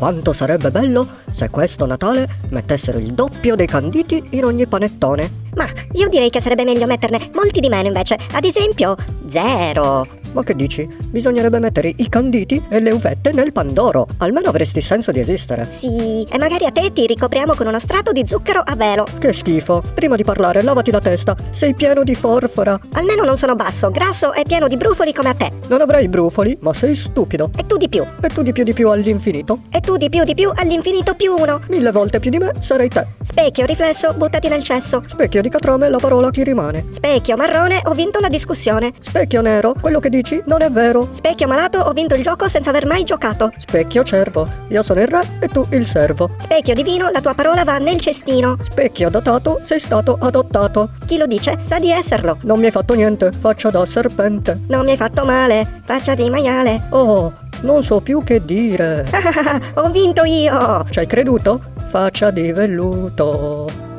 quanto sarebbe bello se questo Natale mettessero il doppio dei canditi in ogni panettone. Ma io direi che sarebbe meglio metterne molti di meno invece. Ad esempio, zero. Ma che dici? Bisognerebbe mettere i canditi e le uvette nel pandoro. Almeno avresti senso di esistere. Sì, e magari a te ti ricopriamo con uno strato di zucchero a velo. Che schifo. Prima di parlare, lavati la testa. Sei pieno di forfora. Almeno non sono basso, grasso e pieno di brufoli come a te. Non avrei brufoli, ma sei stupido. E tu di più. E tu di più di più all'infinito. E tu di più di più all'infinito più uno. Mille volte più di me sarei te. Specchio, riflesso, buttati nel cesso. Specchio di catrame, la parola ti rimane. Specchio marrone, ho vinto la discussione. Specchio nero, quello che dici non è vero. Specchio malato, ho vinto il gioco senza aver mai giocato. Specchio cervo, io sono il re e tu il servo. Specchio divino, la tua parola va nel cestino. Specchio datato, sei stato adottato. Chi lo dice sa di esserlo. Non mi hai fatto niente, faccia da serpente. Non mi hai fatto male, faccia di maiale. Oh, non so più che dire. ho vinto io! Ci hai creduto? Faccia di velluto.